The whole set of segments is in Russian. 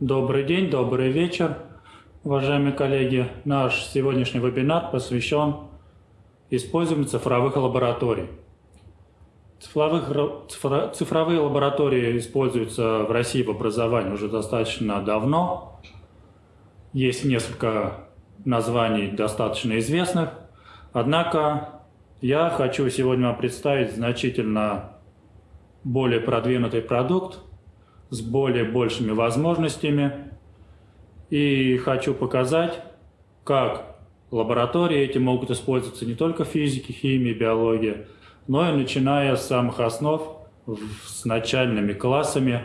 Добрый день, добрый вечер, уважаемые коллеги. Наш сегодняшний вебинар посвящен использованию цифровых лабораторий. Цифровых, цифровые лаборатории используются в России в образовании уже достаточно давно. Есть несколько названий достаточно известных. Однако я хочу сегодня вам представить значительно более продвинутый продукт, с более большими возможностями. И хочу показать, как лаборатории эти могут использоваться не только в физике, химии, биологии, но и начиная с самых основ, с начальными классами,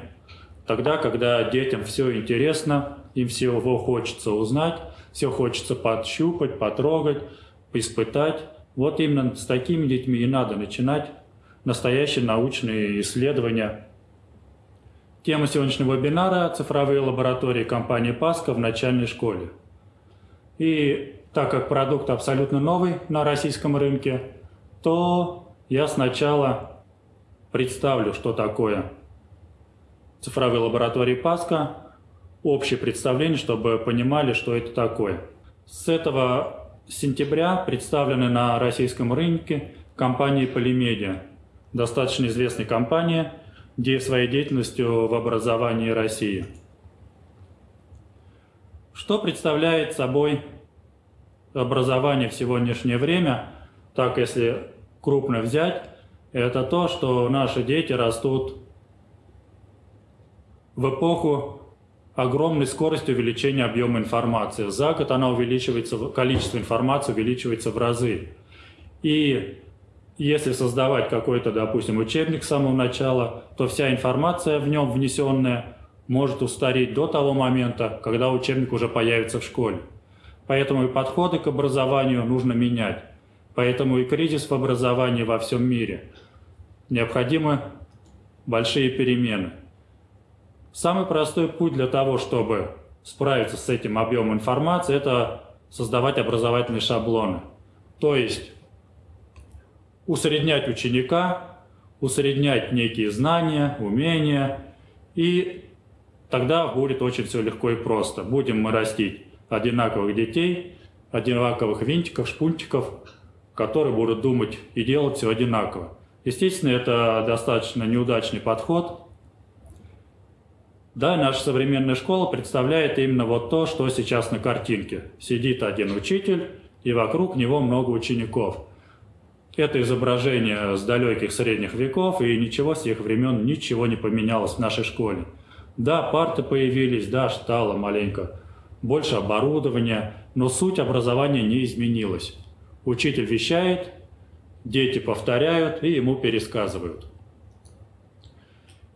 тогда, когда детям все интересно, им всего хочется узнать, все хочется подщупать, потрогать, испытать. Вот именно с такими детьми и надо начинать настоящие научные исследования – Тема сегодняшнего вебинара – цифровые лаборатории компании Паска в начальной школе. И так как продукт абсолютно новый на российском рынке, то я сначала представлю, что такое цифровые лаборатории Паска, общее представление, чтобы понимали, что это такое. С этого сентября представлены на российском рынке компании Polymedia, достаточно известная компания – своей деятельностью в образовании России. Что представляет собой образование в сегодняшнее время, так если крупно взять, это то, что наши дети растут в эпоху огромной скорости увеличения объема информации. За год она увеличивается, количество информации увеличивается в разы. И если создавать какой-то, допустим, учебник с самого начала, то вся информация в нем внесенная может устареть до того момента, когда учебник уже появится в школе. Поэтому и подходы к образованию нужно менять. Поэтому и кризис в образовании во всем мире. Необходимы большие перемены. Самый простой путь для того, чтобы справиться с этим объемом информации, это создавать образовательные шаблоны. То есть усреднять ученика, усреднять некие знания, умения, и тогда будет очень все легко и просто. Будем мы растить одинаковых детей, одинаковых винтиков, шпунтиков, которые будут думать и делать все одинаково. Естественно, это достаточно неудачный подход. Да, наша современная школа представляет именно вот то, что сейчас на картинке. Сидит один учитель, и вокруг него много учеников – это изображение с далеких средних веков, и ничего с тех времен, ничего не поменялось в нашей школе. Да, парты появились, да, стало маленько больше оборудования, но суть образования не изменилась. Учитель вещает, дети повторяют и ему пересказывают.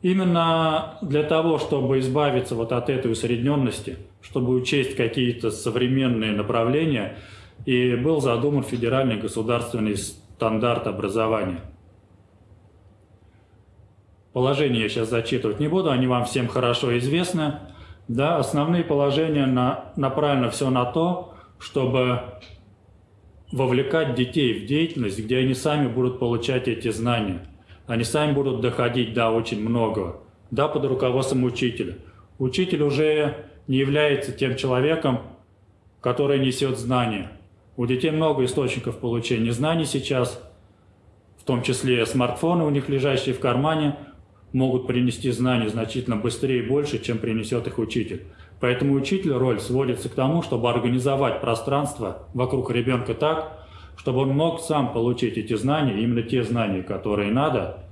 Именно для того, чтобы избавиться вот от этой усредненности, чтобы учесть какие-то современные направления, и был задуман федеральный государственный стандарт образования. Положения я сейчас зачитывать не буду, они вам всем хорошо известны. Да, основные положения на, направлены все на то, чтобы вовлекать детей в деятельность, где они сами будут получать эти знания. Они сами будут доходить до очень многого, да, под руководством учителя. Учитель уже не является тем человеком, который несет знания. У детей много источников получения знаний сейчас, в том числе смартфоны у них, лежащие в кармане, могут принести знания значительно быстрее и больше, чем принесет их учитель. Поэтому учитель роль сводится к тому, чтобы организовать пространство вокруг ребенка так, чтобы он мог сам получить эти знания, именно те знания, которые надо.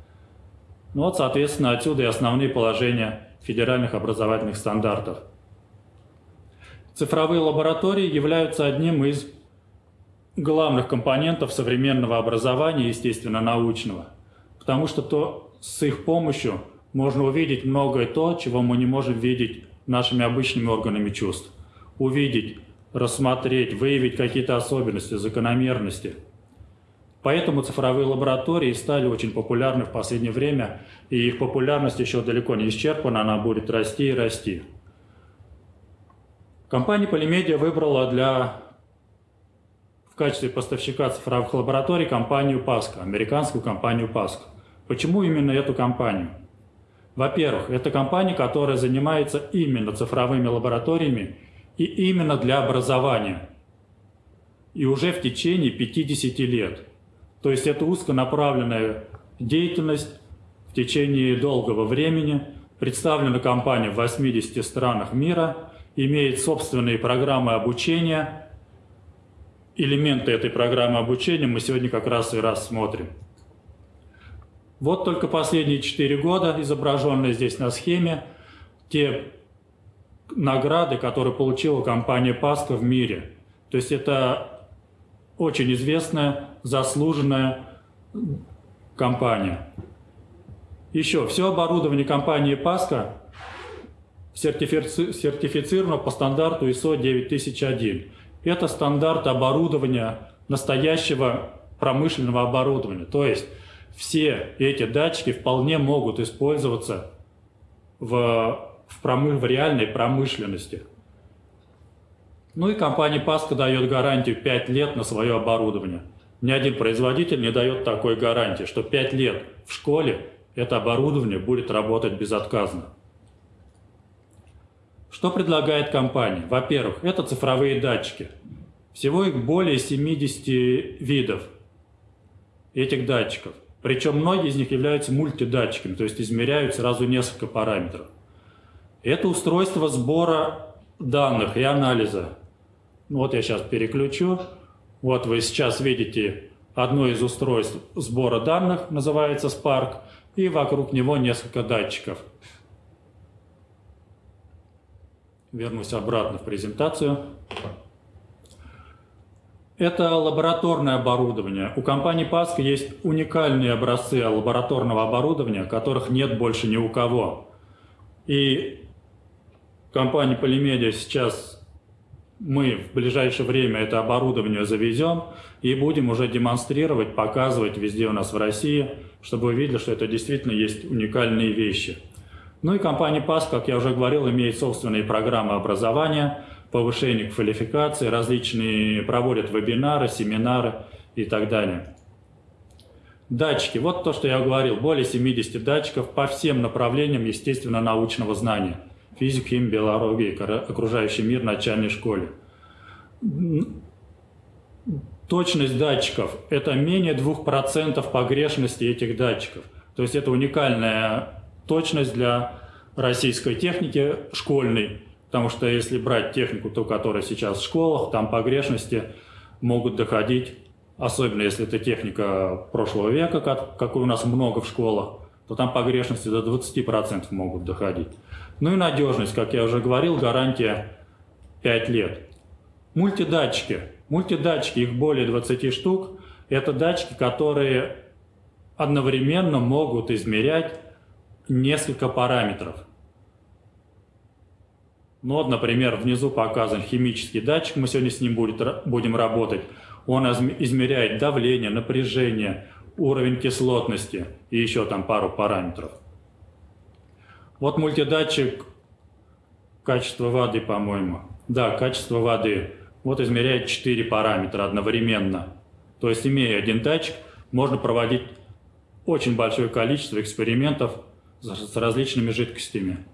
Ну вот, соответственно, отсюда и основные положения федеральных образовательных стандартов. Цифровые лаборатории являются одним из главных компонентов современного образования, естественно, научного. Потому что то, с их помощью можно увидеть многое то, чего мы не можем видеть нашими обычными органами чувств. Увидеть, рассмотреть, выявить какие-то особенности, закономерности. Поэтому цифровые лаборатории стали очень популярны в последнее время, и их популярность еще далеко не исчерпана, она будет расти и расти. Компания Polymedia выбрала для в качестве поставщика цифровых лабораторий компанию Pasco, американскую компанию Pasco. Почему именно эту компанию? Во-первых, это компания, которая занимается именно цифровыми лабораториями и именно для образования. И уже в течение 50 лет. То есть это узконаправленная деятельность в течение долгого времени. Представлена компания в 80 странах мира, имеет собственные программы обучения. Элементы этой программы обучения мы сегодня как раз и рассмотрим. Вот только последние 4 года, изображенные здесь на схеме, те награды, которые получила компания Паска в мире. То есть это очень известная, заслуженная компания. Еще, все оборудование компании Паска сертифицировано по стандарту ISO 9001. Это стандарт оборудования, настоящего промышленного оборудования. То есть все эти датчики вполне могут использоваться в, в, промы, в реальной промышленности. Ну и компания Паска дает гарантию 5 лет на свое оборудование. Ни один производитель не дает такой гарантии, что 5 лет в школе это оборудование будет работать безотказно. Что предлагает компания? Во-первых, это цифровые датчики. Всего их более 70 видов этих датчиков. Причем многие из них являются мультидатчиками, то есть измеряют сразу несколько параметров. Это устройство сбора данных и анализа. Вот я сейчас переключу. Вот вы сейчас видите одно из устройств сбора данных, называется Spark, и вокруг него несколько датчиков. Вернусь обратно в презентацию. Это лабораторное оборудование. У компании Паска есть уникальные образцы лабораторного оборудования, которых нет больше ни у кого. И компания Полимедиа сейчас мы в ближайшее время это оборудование завезем и будем уже демонстрировать, показывать везде у нас в России, чтобы вы видели, что это действительно есть уникальные вещи. Ну и компания ПАС, как я уже говорил, имеет собственные программы образования – повышение квалификации, различные проводят вебинары, семинары и так далее. Датчики. Вот то, что я говорил. Более 70 датчиков по всем направлениям естественно-научного знания. Физика, химия, биология, окружающий мир, начальной школе. Точность датчиков – это менее 2% погрешности этих датчиков. То есть это уникальная точность для российской техники школьной. Потому что если брать технику, ту, которая сейчас в школах, там погрешности могут доходить, особенно если это техника прошлого века, как, какой у нас много в школах, то там погрешности до 20% могут доходить. Ну и надежность, как я уже говорил, гарантия 5 лет. Мультидатчики. Мультидатчики, их более 20 штук. Это датчики, которые одновременно могут измерять несколько параметров. Ну вот, например, внизу показан химический датчик, мы сегодня с ним будет, будем работать. Он измеряет давление, напряжение, уровень кислотности и еще там пару параметров. Вот мультидатчик качества воды, по-моему. Да, качество воды. Вот измеряет 4 параметра одновременно. То есть, имея один датчик, можно проводить очень большое количество экспериментов с различными жидкостями.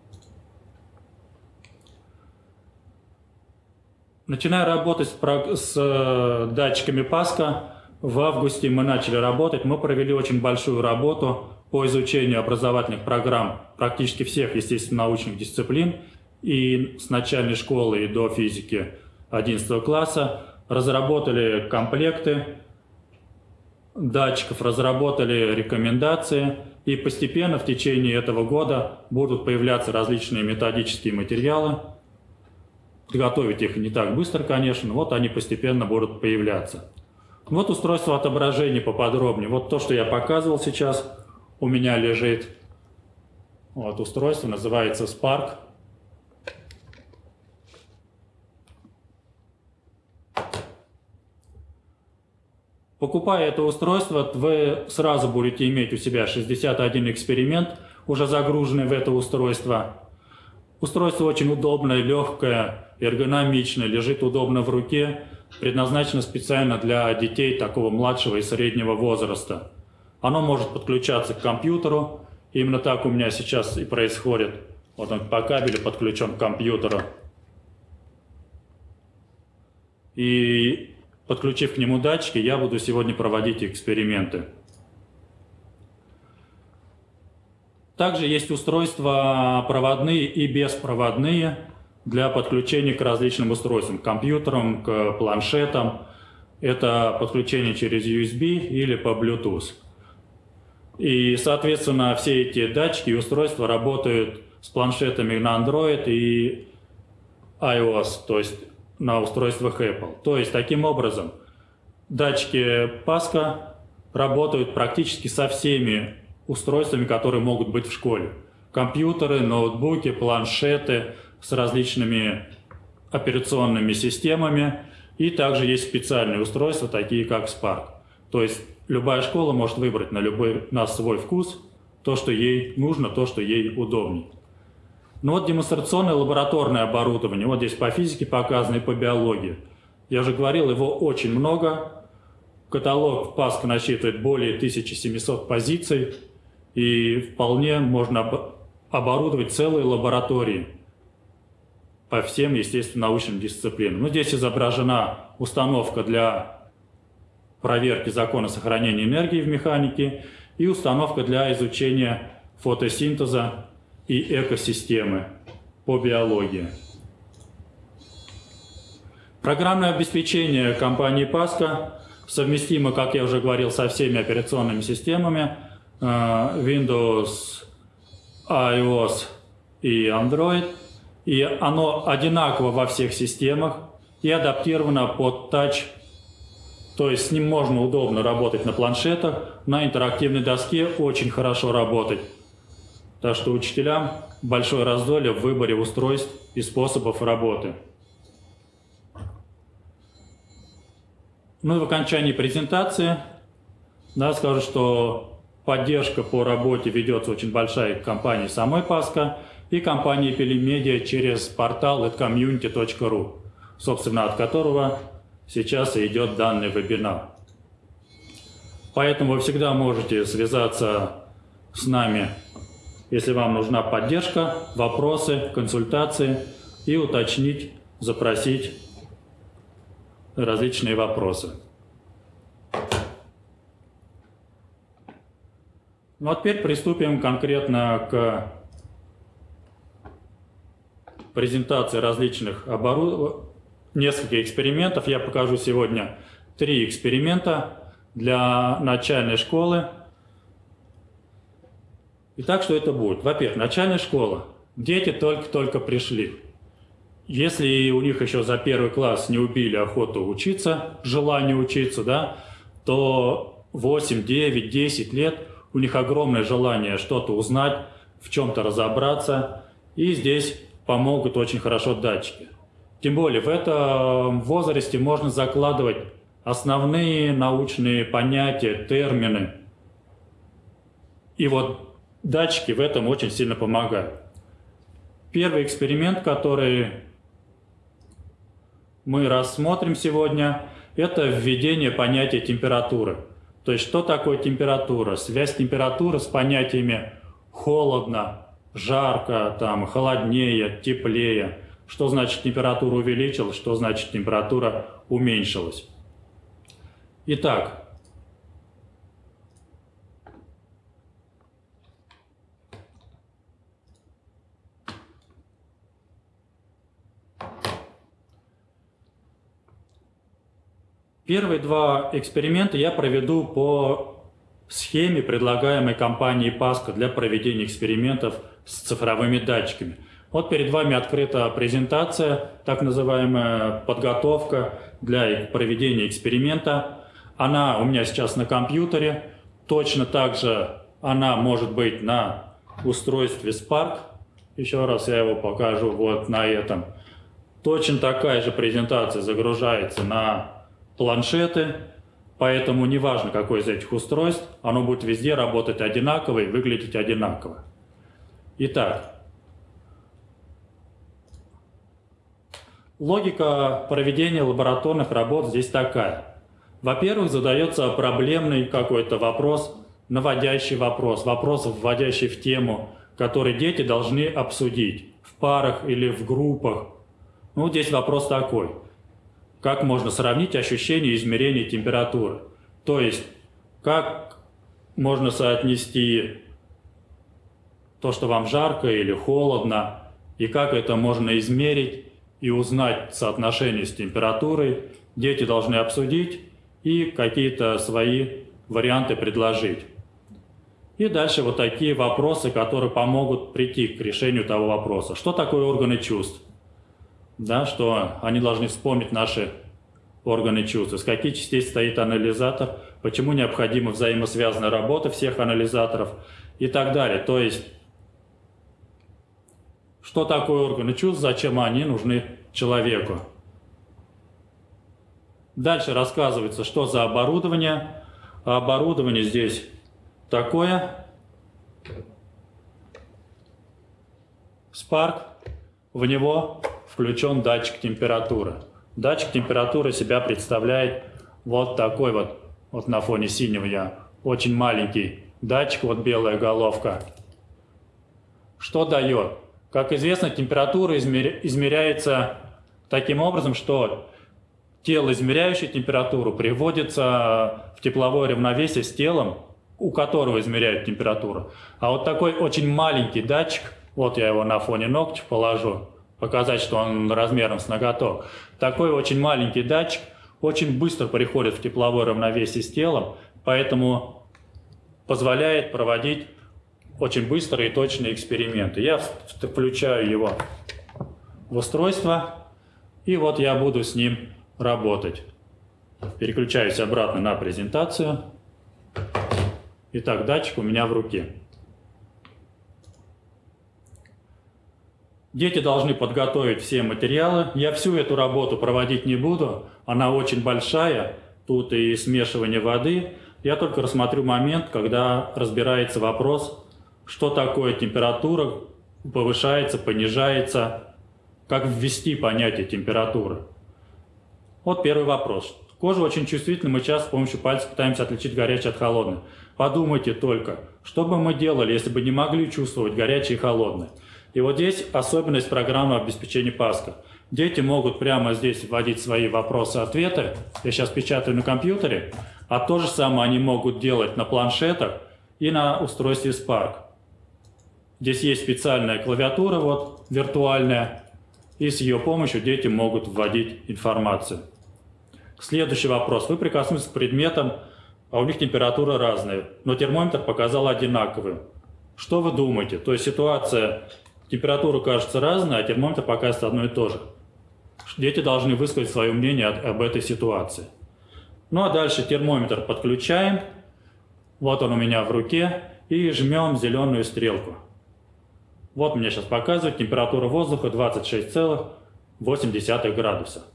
Начиная работать с, э, датчиками Паска, в августе мы начали работать. Мы провели очень большую работу по изучению образовательных программ практически всех, естественно, научных дисциплин. И с начальной школы и до физики 11 класса разработали комплекты датчиков, разработали рекомендации. И постепенно в течение этого года будут появляться различные методические материалы, Готовить их не так быстро, конечно, но вот они постепенно будут появляться. Вот устройство отображения поподробнее. Вот то, что я показывал сейчас, у меня лежит. Вот устройство называется Spark. Покупая это устройство, вы сразу будете иметь у себя 61 эксперимент, уже загруженный в это устройство. Устройство очень удобное, легкое, эргономичное, лежит удобно в руке, предназначено специально для детей такого младшего и среднего возраста. Оно может подключаться к компьютеру Именно так у меня сейчас и происходит. Вот он по кабелю подключен к компьютеру. И подключив к нему датчики, я буду сегодня проводить эксперименты. Также есть устройства проводные и беспроводные для подключения к различным устройствам, к компьютерам, к планшетам. Это подключение через USB или по Bluetooth. И, соответственно, все эти датчики и устройства работают с планшетами на Android и iOS, то есть на устройствах Apple. То есть, таким образом, датчики Паска работают практически со всеми устройствами, которые могут быть в школе. Компьютеры, ноутбуки, планшеты с различными операционными системами. И также есть специальные устройства, такие как Spark. То есть любая школа может выбрать на, любой, на свой вкус то, что ей нужно, то, что ей удобнее. Ну вот демонстрационное лабораторное оборудование. Вот здесь по физике показано и по биологии. Я уже говорил, его очень много. Каталог ПАСК насчитывает более 1700 позиций. И вполне можно оборудовать целые лаборатории по всем, естественно, научным дисциплинам. Ну, здесь изображена установка для проверки закона сохранения энергии в механике и установка для изучения фотосинтеза и экосистемы по биологии. Программное обеспечение компании Pasco совместимо, как я уже говорил, со всеми операционными системами э, Windows, iOS и Android. И оно одинаково во всех системах и адаптировано под Touch то есть с ним можно удобно работать на планшетах, на интерактивной доске очень хорошо работать. Так что учителям большое раздолье в выборе устройств и способов работы. Ну и в окончании презентации да, скажу, что поддержка по работе ведется очень большая компанией самой Паска и компанией Пелемедиа через портал community.ru, собственно, от которого сейчас идет данный вебинар. Поэтому вы всегда можете связаться с нами, если вам нужна поддержка, вопросы, консультации и уточнить, запросить различные вопросы. Ну а теперь приступим конкретно к презентации различных оборудований несколько экспериментов. Я покажу сегодня три эксперимента для начальной школы. Итак, что это будет? Во-первых, начальная школа. Дети только-только пришли. Если у них еще за первый класс не убили охоту учиться, желание учиться, да, то 8, 9, 10 лет у них огромное желание что-то узнать, в чем-то разобраться. И здесь помогут очень хорошо датчики. Тем более в этом возрасте можно закладывать основные научные понятия, термины. И вот датчики в этом очень сильно помогают. Первый эксперимент, который мы рассмотрим сегодня, это введение понятия температуры. То есть, что такое температура? Связь температуры с понятиями холодно, жарко, там, холоднее, теплее. Что значит температура увеличилась, что значит температура уменьшилась. Итак, Первые два эксперимента я проведу по схеме, предлагаемой компанией Паска для проведения экспериментов с цифровыми датчиками. Вот перед вами открыта презентация, так называемая подготовка для проведения эксперимента. Она у меня сейчас на компьютере. Точно так же она может быть на устройстве Spark. Еще раз я его покажу вот на этом. Точно такая же презентация загружается на планшеты, поэтому неважно какое из этих устройств, оно будет везде работать одинаково и выглядеть одинаково. Итак, Логика проведения лабораторных работ здесь такая. Во-первых, задается проблемный какой-то вопрос наводящий вопрос, вопрос, вводящий в тему, который дети должны обсудить в парах или в группах. Ну, здесь вопрос такой. Как можно сравнить ощущение измерения температуры? То есть, как можно соотнести то, что вам жарко или холодно, и как это можно измерить и узнать соотношение с температурой, дети должны обсудить и какие-то свои варианты предложить. И дальше вот такие вопросы, которые помогут прийти к решению того вопроса. Что такое органы чувств? Да, что они должны вспомнить наши органы чувств, из каких частей стоит анализатор, почему необходима взаимосвязанная работа всех анализаторов и так далее. То есть, что такое органы чувств, зачем они нужны человеку. Дальше рассказывается, что за оборудование. Оборудование здесь такое. Spark, в него включен датчик температуры. Датчик температуры себя представляет вот такой вот, вот на фоне синего я, очень маленький датчик, вот белая головка. Что дает? Как известно, температура измеряется таким образом, что тело, измеряющее температуру, приводится в тепловое равновесие с телом, у которого измеряют температуру. А вот такой очень маленький датчик, вот я его на фоне ногтя положу, показать, что он размером с ноготок. Такой очень маленький датчик очень быстро приходит в тепловое равновесие с телом, поэтому позволяет проводить очень быстрые и точные эксперименты. Я включаю его в устройство, и вот я буду с ним работать. Переключаюсь обратно на презентацию. Итак, датчик у меня в руке. Дети должны подготовить все материалы. Я всю эту работу проводить не буду. Она очень большая. Тут и смешивание воды. Я только рассмотрю момент, когда разбирается вопрос, что такое температура, повышается, понижается, как ввести понятие температуры. Вот первый вопрос. Кожа очень чувствительна, мы часто с помощью пальцев пытаемся отличить горячее от холодное. Подумайте только, что бы мы делали, если бы не могли чувствовать горячее и холодное. И вот здесь особенность программы обеспечения Паска. Дети могут прямо здесь вводить свои вопросы-ответы. Я сейчас печатаю на компьютере. А то же самое они могут делать на планшетах и на устройстве Spark. Здесь есть специальная клавиатура, вот, виртуальная, и с ее помощью дети могут вводить информацию. Следующий вопрос. Вы прикоснулись к предметам, а у них температура разная, но термометр показал одинаковую. Что вы думаете? То есть ситуация температура кажется разной, а термометр показывает одно и то же. Дети должны высказать свое мнение об этой ситуации. Ну а дальше термометр подключаем. Вот он у меня в руке. И жмем зеленую стрелку. Вот мне сейчас показывает температура воздуха 26,8 градуса.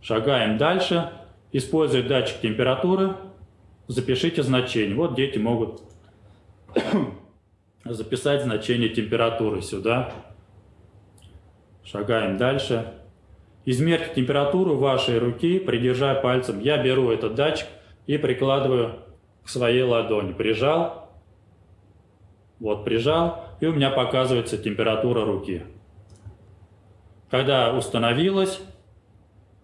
Шагаем дальше. Используя датчик температуры, запишите значение. Вот дети могут записать значение температуры сюда. Шагаем дальше. Измерьте температуру вашей руки, придержа пальцем. Я беру этот датчик и прикладываю к своей ладони. Прижал. Вот, прижал. И у меня показывается температура руки. Когда установилась,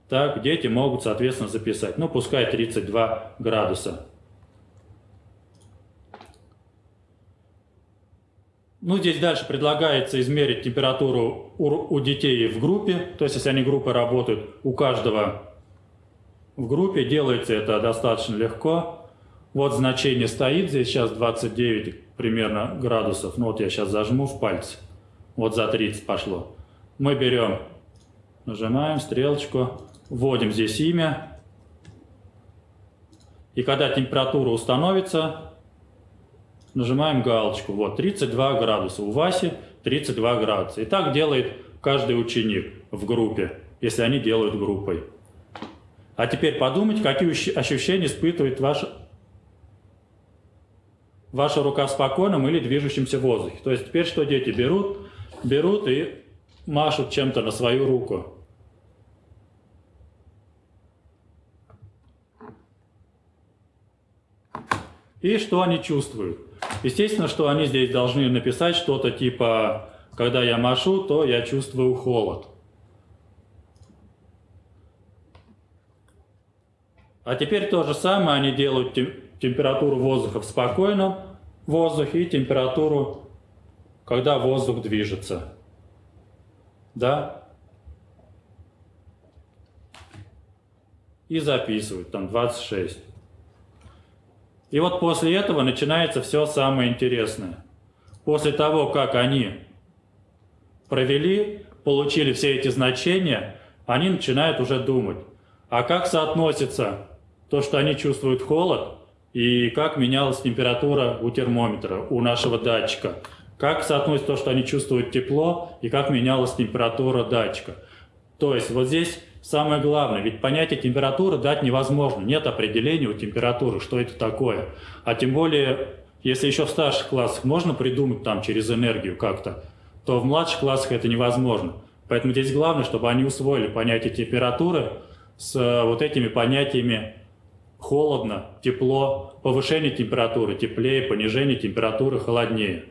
так дети могут, соответственно, записать. Ну, пускай 32 градуса. Ну, здесь дальше предлагается измерить температуру у, у детей в группе. То есть, если они группы работают, у каждого в группе. Делается это достаточно легко. Вот значение стоит здесь сейчас 29 примерно градусов. Ну, вот я сейчас зажму в пальце. Вот за 30 пошло. Мы берем, нажимаем стрелочку, вводим здесь имя. И когда температура установится, нажимаем галочку. Вот, 32 градуса. У Васи 32 градуса. И так делает каждый ученик в группе, если они делают группой. А теперь подумайте, какие ощущения испытывает ваша, ваша рука в спокойном или движущемся воздухе. То есть теперь что дети берут? Берут и машут чем-то на свою руку. И что они чувствуют? Естественно, что они здесь должны написать что-то типа «Когда я машу, то я чувствую холод». А теперь то же самое они делают температуру воздуха в спокойном воздухе и температуру, когда воздух движется. Да? И записывают, там 26. И вот после этого начинается все самое интересное. После того, как они провели, получили все эти значения, они начинают уже думать, а как соотносится то, что они чувствуют холод, и как менялась температура у термометра, у нашего датчика. Как соотносится то, что они чувствуют тепло, и как менялась температура датчика. То есть вот здесь самое главное, ведь понятие температуры дать невозможно. Нет определения у температуры, что это такое. А тем более, если еще в старших классах можно придумать там через энергию как-то, то в младших классах это невозможно. Поэтому здесь главное, чтобы они усвоили понятие температуры с вот этими понятиями холодно, тепло, повышение температуры, теплее, понижение температуры, холоднее.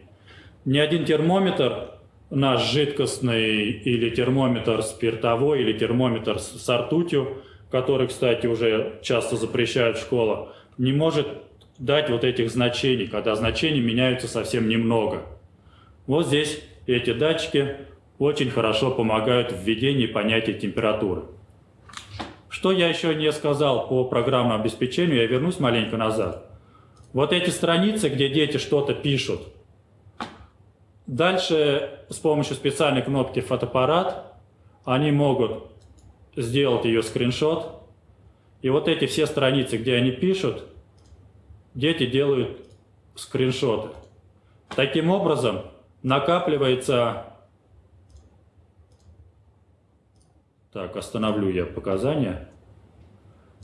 Ни один термометр, наш жидкостный или термометр спиртовой, или термометр с ртутью, который, кстати, уже часто запрещают в школах, не может дать вот этих значений, когда значения меняются совсем немного. Вот здесь эти датчики очень хорошо помогают в введении понятия температуры. Что я еще не сказал по программному обеспечению, я вернусь маленько назад. Вот эти страницы, где дети что-то пишут. Дальше с помощью специальной кнопки «Фотоаппарат» они могут сделать ее скриншот. И вот эти все страницы, где они пишут, дети делают скриншоты. Таким образом накапливается Так, остановлю я показания.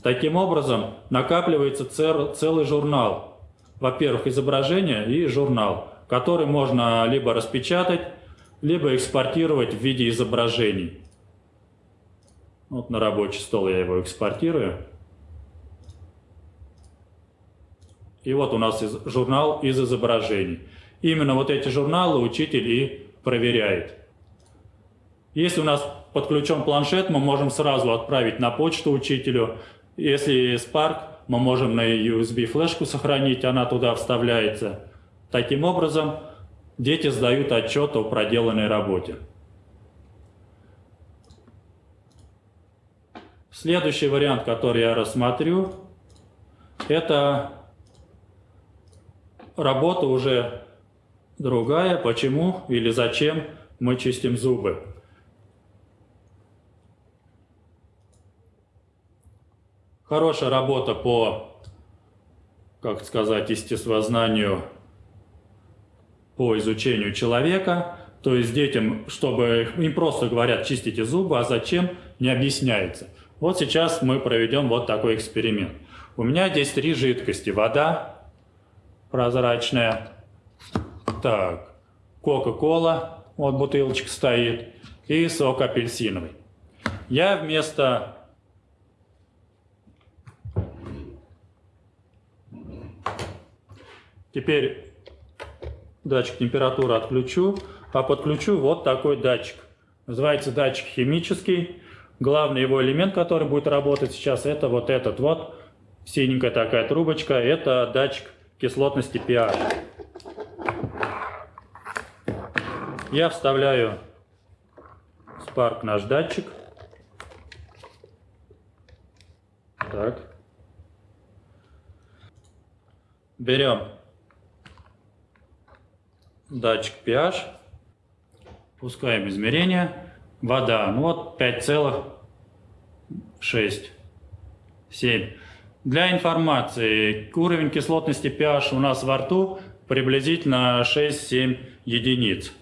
Таким образом, накапливается целый журнал. Во-первых, изображение и журнал, который можно либо распечатать, либо экспортировать в виде изображений. Вот на рабочий стол я его экспортирую. И вот у нас журнал из изображений. Именно вот эти журналы учитель и проверяет. Если у нас подключен планшет, мы можем сразу отправить на почту учителю. Если Spark, мы можем на USB флешку сохранить, она туда вставляется. Таким образом, дети сдают отчет о проделанной работе. Следующий вариант, который я рассмотрю, это работа уже другая, почему или зачем мы чистим зубы. Хорошая работа по, как сказать, естествознанию, по изучению человека. То есть детям, чтобы им просто говорят чистите зубы, а зачем, не объясняется. Вот сейчас мы проведем вот такой эксперимент. У меня здесь три жидкости. Вода прозрачная. Так, Кока-кола, вот бутылочка стоит. И сок апельсиновый. Я вместо Теперь датчик температуры отключу, а подключу вот такой датчик. Называется датчик химический. Главный его элемент, который будет работать сейчас, это вот этот вот, синенькая такая трубочка, это датчик кислотности pH. Я вставляю Spark наш датчик. Так. Берем датчик pH, пускаем измерение, вода, ну вот 5,6, 7. Для информации, уровень кислотности pH у нас во рту приблизительно 6-7 единиц.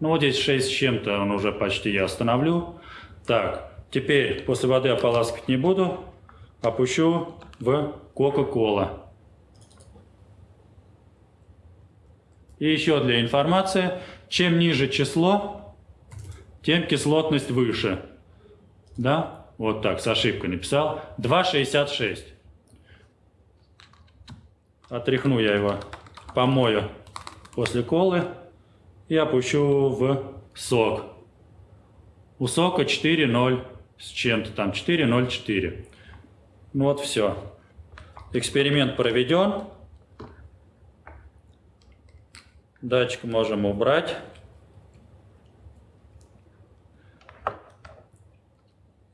Ну вот здесь 6 с чем-то, он уже почти я остановлю. Так, теперь после воды ополаскивать не буду, опущу в Кока-Кола. И еще для информации, чем ниже число, тем кислотность выше. Да? Вот так, с ошибкой написал. 2,66. Отряхну я его, помою после колы и опущу в сок. У сока 4,0 с чем-то там, 4,04. Ну вот все. Эксперимент проведен. Датчик можем убрать.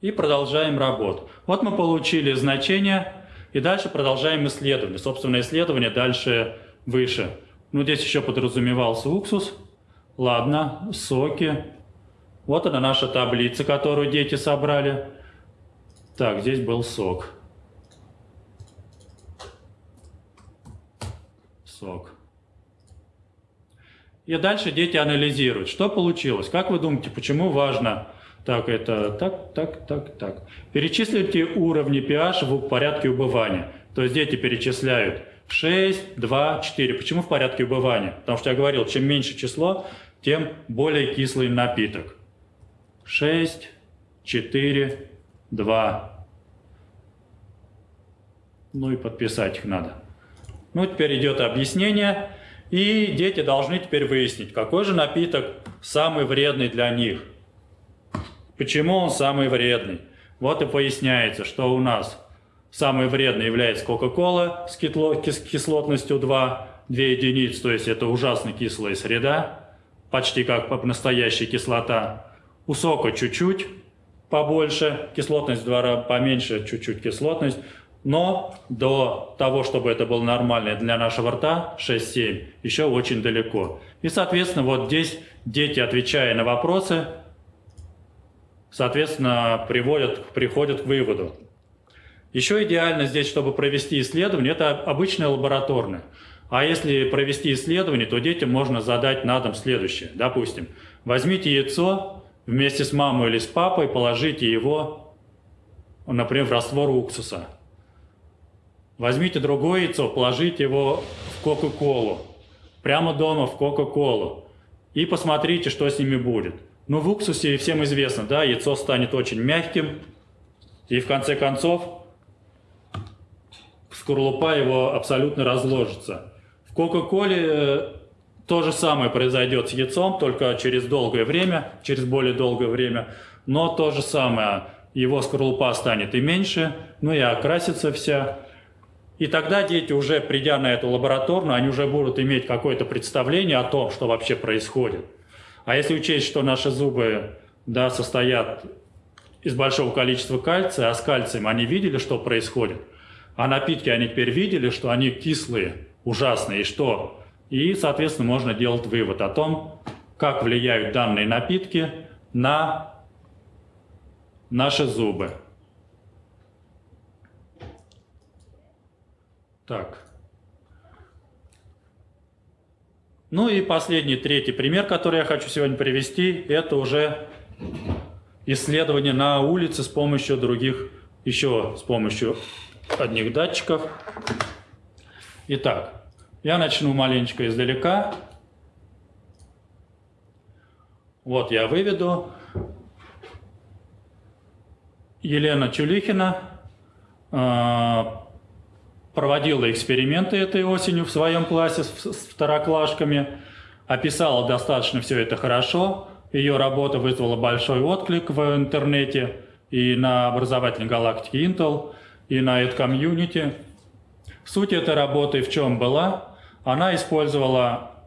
И продолжаем работу. Вот мы получили значение, и дальше продолжаем исследование. Собственно, исследование дальше выше. Ну, здесь еще подразумевался уксус. Ладно, соки. Вот она наша таблица, которую дети собрали. Так, здесь был сок. Сок. И дальше дети анализируют, что получилось. Как вы думаете, почему важно так, это так, так, так, так. Перечислите уровни pH в порядке убывания. То есть дети перечисляют 6, 2, 4. Почему в порядке убывания? Потому что я говорил, чем меньше число, тем более кислый напиток. 6, 4, 2. Ну и подписать их надо. Ну, теперь идет объяснение. И дети должны теперь выяснить, какой же напиток самый вредный для них. Почему он самый вредный? Вот и поясняется, что у нас самый вредный является Кока-Кола с кислотностью 2, 2 единицы, то есть это ужасно кислая среда, почти как настоящая кислота. У сока чуть-чуть побольше, кислотность в два раза поменьше, чуть-чуть кислотность, но до того, чтобы это было нормально для нашего рта, 6-7, еще очень далеко. И, соответственно, вот здесь дети, отвечая на вопросы, соответственно, приводят, приходят к выводу. Еще идеально здесь, чтобы провести исследование, это обычное лабораторное. А если провести исследование, то детям можно задать на дом следующее. Допустим, возьмите яйцо вместе с мамой или с папой, положите его, например, в раствор уксуса. Возьмите другое яйцо, положите его в Кока-Колу. Прямо дома в Кока-Колу. И посмотрите, что с ними будет. Ну, в уксусе всем известно, да, яйцо станет очень мягким, и в конце концов скорлупа его абсолютно разложится. В Кока-Коле э, то же самое произойдет с яйцом, только через долгое время, через более долгое время, но то же самое, его скорлупа станет и меньше, ну и окрасится вся. И тогда дети, уже придя на эту лабораторную, они уже будут иметь какое-то представление о том, что вообще происходит. А если учесть, что наши зубы да, состоят из большого количества кальция, а с кальцием они видели, что происходит, а напитки они теперь видели, что они кислые, ужасные, и что? И, соответственно, можно делать вывод о том, как влияют данные напитки на наши зубы. Так. Ну и последний, третий пример, который я хочу сегодня привести, это уже исследование на улице с помощью других, еще с помощью одних датчиков. Итак, я начну маленечко издалека. Вот я выведу. Елена Чулихина а, проводила эксперименты этой осенью в своем классе с второклашками, описала достаточно все это хорошо. Ее работа вызвала большой отклик в интернете и на образовательной галактике Intel, и на EdCommunity. Суть этой работы в чем была? Она использовала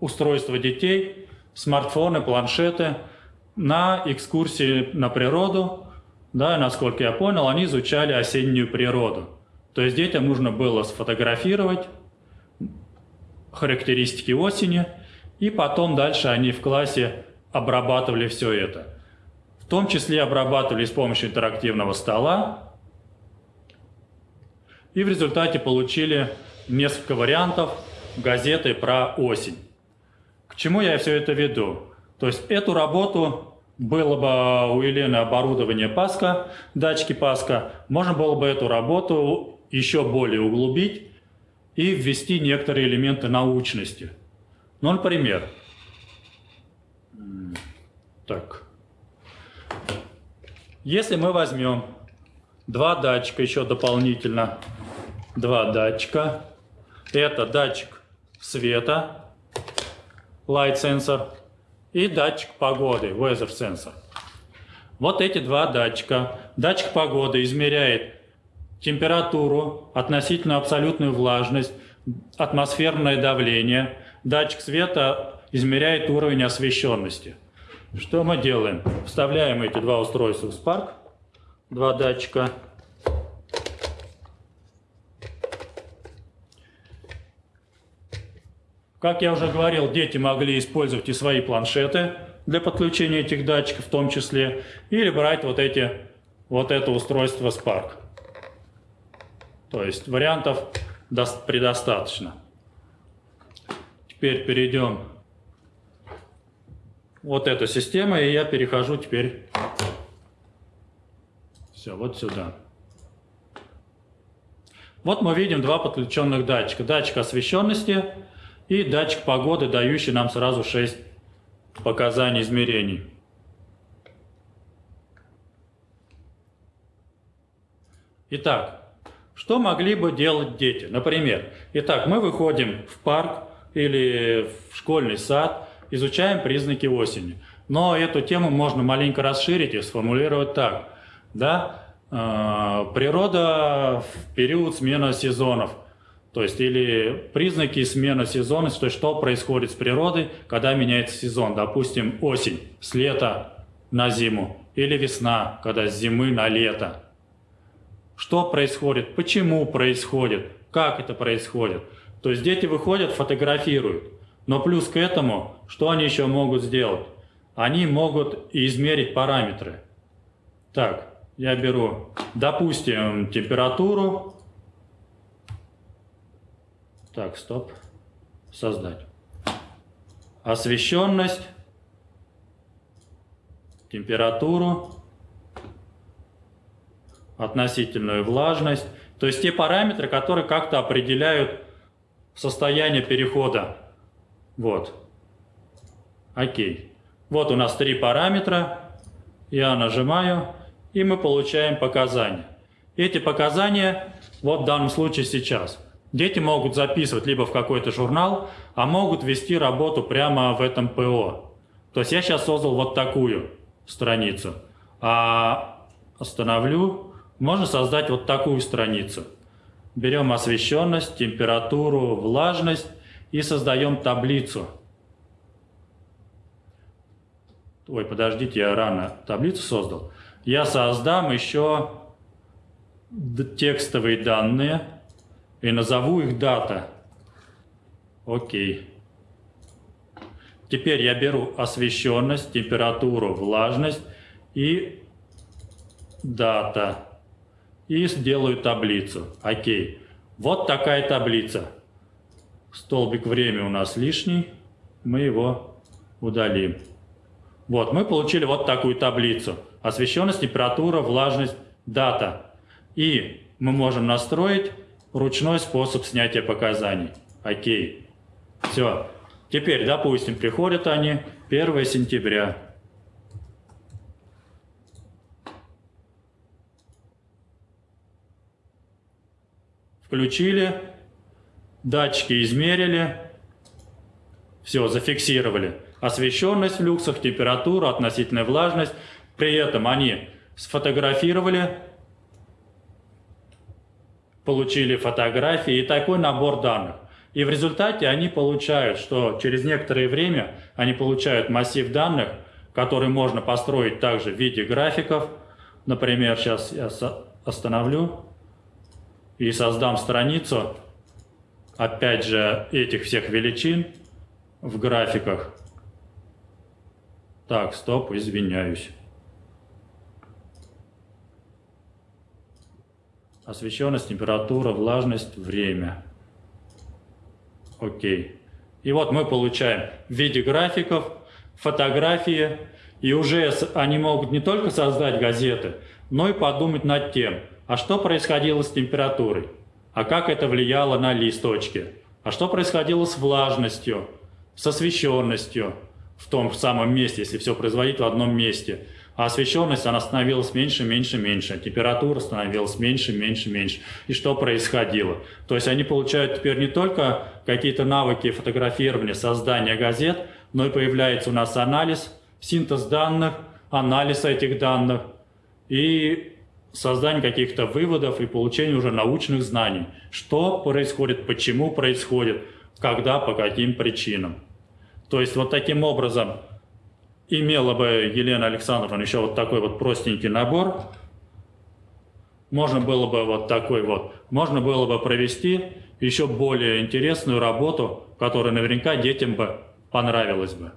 устройство детей, смартфоны, планшеты на экскурсии на природу. Да, насколько я понял, они изучали осеннюю природу. То есть детям нужно было сфотографировать характеристики осени, и потом дальше они в классе обрабатывали все это. В том числе обрабатывали с помощью интерактивного стола, и в результате получили несколько вариантов газеты про осень. К чему я все это веду? То есть эту работу было бы у Елены оборудование Паска, датчики Паска, можно было бы эту работу еще более углубить и ввести некоторые элементы научности. Ну, например, так, если мы возьмем два датчика еще дополнительно, два датчика, Это датчик света, light sensor, и датчик погоды, weather sensor. Вот эти два датчика. Датчик погоды измеряет температуру, относительную абсолютную влажность, атмосферное давление. Датчик света измеряет уровень освещенности. Что мы делаем? Вставляем эти два устройства в Spark, два датчика. Как я уже говорил, дети могли использовать и свои планшеты для подключения этих датчиков в том числе, или брать вот, эти, вот это устройство Spark. То есть вариантов предостаточно. Теперь перейдем вот эту систему, и я перехожу теперь все, вот сюда. Вот мы видим два подключенных датчика. Датчик освещенности и датчик погоды, дающий нам сразу 6 показаний измерений. Итак, что могли бы делать дети? Например, итак, мы выходим в парк или в школьный сад, изучаем признаки осени. Но эту тему можно маленько расширить и сформулировать так. Да? Э, природа в период смены сезонов – то есть или признаки смены сезонности, то есть что происходит с природой, когда меняется сезон. Допустим, осень с лета на зиму или весна, когда с зимы на лето. Что происходит, почему происходит, как это происходит. То есть дети выходят, фотографируют. Но плюс к этому, что они еще могут сделать? Они могут измерить параметры. Так, я беру, допустим, температуру, так, стоп. Создать. Освещенность, температуру, относительную влажность. То есть те параметры, которые как-то определяют состояние перехода. Вот. Окей. Вот у нас три параметра. Я нажимаю, и мы получаем показания. Эти показания, вот в данном случае сейчас – Дети могут записывать либо в какой-то журнал, а могут вести работу прямо в этом ПО. То есть я сейчас создал вот такую страницу. А остановлю, можно создать вот такую страницу. Берем освещенность, температуру, влажность и создаем таблицу. Ой, подождите, я рано таблицу создал. Я создам еще текстовые данные и назову их дата. Окей. Теперь я беру освещенность, температуру, влажность и дата. И сделаю таблицу. Окей. Вот такая таблица. Столбик время у нас лишний. Мы его удалим. Вот, мы получили вот такую таблицу. Освещенность, температура, влажность, дата. И мы можем настроить ручной способ снятия показаний. Окей. Все. Теперь, допустим, приходят они 1 сентября. Включили, датчики измерили, все, зафиксировали. Освещенность в люксах, температура, относительная влажность. При этом они сфотографировали получили фотографии и такой набор данных. И в результате они получают, что через некоторое время они получают массив данных, который можно построить также в виде графиков. Например, сейчас я остановлю и создам страницу, опять же, этих всех величин в графиках. Так, стоп, извиняюсь. освещенность, температура, влажность, время. Окей. И вот мы получаем в виде графиков, фотографии, и уже они могут не только создать газеты, но и подумать над тем, а что происходило с температурой, а как это влияло на листочки, а что происходило с влажностью, с освещенностью в том самом месте, если все производить в одном месте. А освещенность, она становилась меньше, меньше, меньше. Температура становилась меньше, меньше, меньше. И что происходило? То есть они получают теперь не только какие-то навыки фотографирования, создания газет, но и появляется у нас анализ, синтез данных, анализ этих данных и создание каких-то выводов и получение уже научных знаний. Что происходит, почему происходит, когда, по каким причинам. То есть вот таким образом имела бы Елена Александровна еще вот такой вот простенький набор, можно было бы вот такой вот, можно было бы провести еще более интересную работу, которая наверняка детям бы понравилась бы.